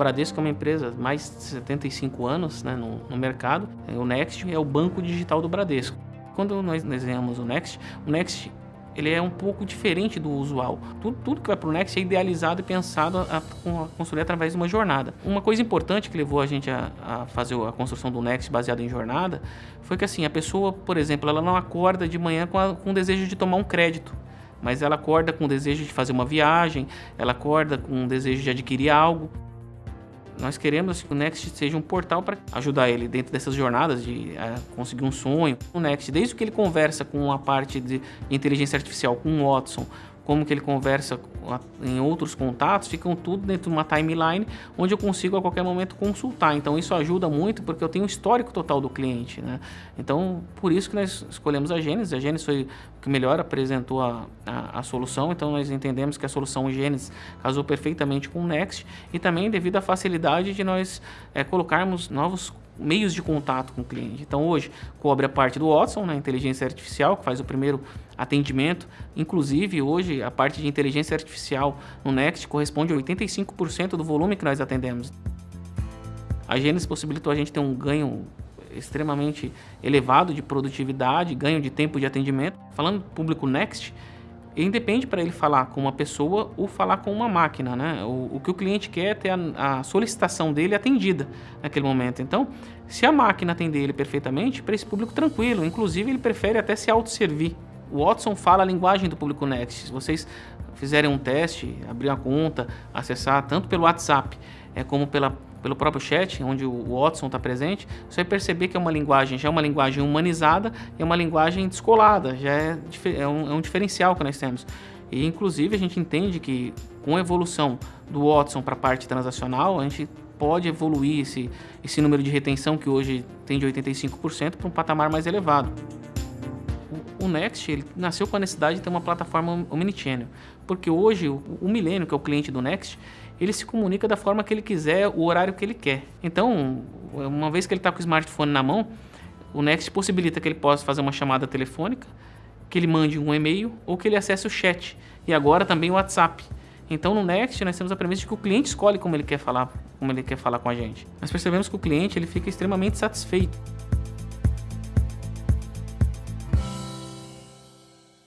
Bradesco é uma empresa mais de 75 anos né, no, no mercado. O Next é o banco digital do Bradesco. Quando nós desenhamos o Next, o Next ele é um pouco diferente do usual. Tudo, tudo que vai para o Next é idealizado e pensado a, a, construir através de uma jornada. Uma coisa importante que levou a gente a, a, fazer a construção do Next baseado em jornada foi que assim a pessoa, por exemplo, ela não acorda de manhã com, a, com o desejo de tomar um crédito, mas ela acorda com o desejo de fazer uma viagem, ela acorda com o desejo de adquirir algo. Nós queremos que o Next seja um portal para ajudar ele dentro dessas jornadas de é, conseguir um sonho. O Next, desde que ele conversa com a parte de inteligência artificial, com o Watson, como que ele conversa em outros contatos, ficam tudo dentro de uma timeline onde eu consigo a qualquer momento consultar. Então isso ajuda muito porque eu tenho o histórico total do cliente. Né? Então por isso que nós escolhemos a Gênesis. A Gênesis foi o que melhor apresentou a, a, a solução, então nós entendemos que a solução Gênesis casou perfeitamente com o Next e também devido à facilidade de nós é, colocarmos novos meios de contato com o cliente. Então hoje cobre a parte do Watson, né, inteligência artificial, que faz o primeiro atendimento. Inclusive hoje a parte de inteligência artificial no Next corresponde a 85% do volume que nós atendemos. A Gênesis possibilitou a gente ter um ganho extremamente elevado de produtividade, ganho de tempo de atendimento. Falando do público Next, independe para ele falar com uma pessoa ou falar com uma máquina, né? O, o que o cliente quer é ter a, a, solicitação dele atendida naquele momento. Então, se a máquina atender ele perfeitamente, para esse público tranquilo, inclusive ele prefere até se autosservir. O Watson fala a linguagem do público Next. Se vocês fizerem um teste, abrir uma conta, acessar tanto pelo WhatsApp é, como pela pelo próprio chat, onde o Watson está presente, você vai perceber que é uma linguagem, já é uma linguagem humanizada é uma linguagem descolada, já é, é, um, é um diferencial que nós temos. E inclusive a gente entende que com a evolução do Watson para a parte transacional, a gente pode evoluir esse, esse número de retenção que hoje tem de 85% para um patamar mais elevado. O, o Next ele nasceu com a necessidade de ter uma plataforma omnichannel, porque hoje o, o Milênio, que é o cliente do Next, ele se comunica da forma que ele quiser, o horário que ele quer. Então, uma vez que ele está com o smartphone na mão, o Next possibilita que ele possa fazer uma chamada telefônica, que ele mande um e-mail ou que ele acesse o chat. E agora também o WhatsApp. Então no Next nós temos a premissa de que o cliente escolhe como ele quer falar, como ele quer falar com a gente. Nós percebemos que o cliente ele fica extremamente satisfeito